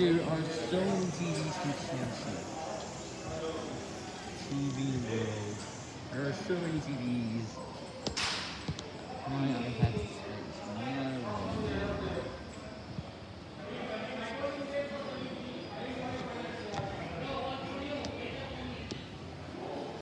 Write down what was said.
There are so many TVs from Samsung. TV World. There are so many TVs. My iPad